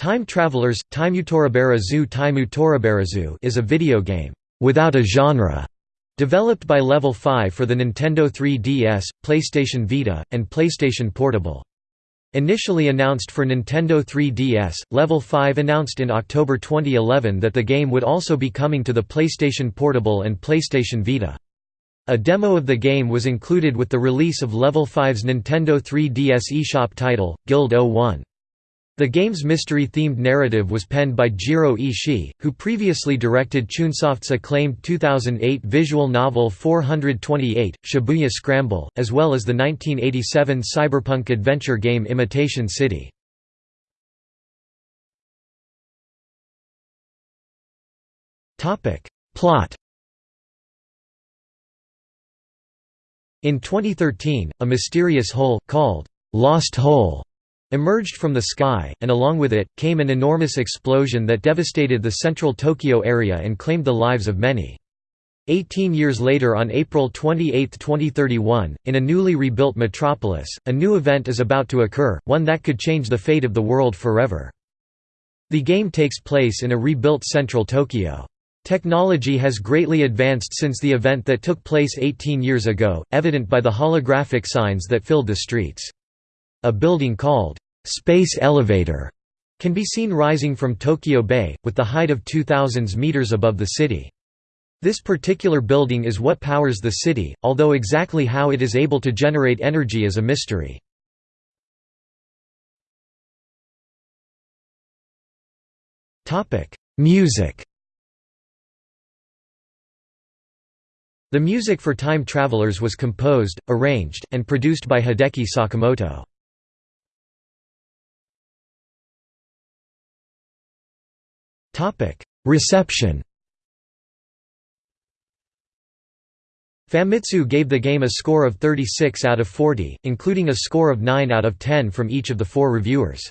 Time Travelers Timutorabarazu Timutorabarazu is a video game without a genre developed by Level 5 for the Nintendo 3DS, PlayStation Vita, and PlayStation Portable. Initially announced for Nintendo 3DS, Level 5 announced in October 2011 that the game would also be coming to the PlayStation Portable and PlayStation Vita. A demo of the game was included with the release of Level 5's Nintendo 3DS eShop title, Guild 01. The game's mystery-themed narrative was penned by Jiro Ishii, who previously directed Chunsoft's acclaimed 2008 visual novel 428, Shibuya Scramble, as well as the 1987 cyberpunk adventure game Imitation City. Plot In 2013, a mysterious hole, called Lost Hole, emerged from the sky, and along with it, came an enormous explosion that devastated the central Tokyo area and claimed the lives of many. Eighteen years later on April 28, 2031, in a newly rebuilt metropolis, a new event is about to occur, one that could change the fate of the world forever. The game takes place in a rebuilt central Tokyo. Technology has greatly advanced since the event that took place 18 years ago, evident by the holographic signs that filled the streets. A building called, "'Space Elevator' can be seen rising from Tokyo Bay, with the height of 2,000 meters above the city. This particular building is what powers the city, although exactly how it is able to generate energy is a mystery. Music The music for Time Travelers was composed, arranged, and produced by Hideki Sakamoto. Reception Famitsu gave the game a score of 36 out of 40, including a score of 9 out of 10 from each of the four reviewers.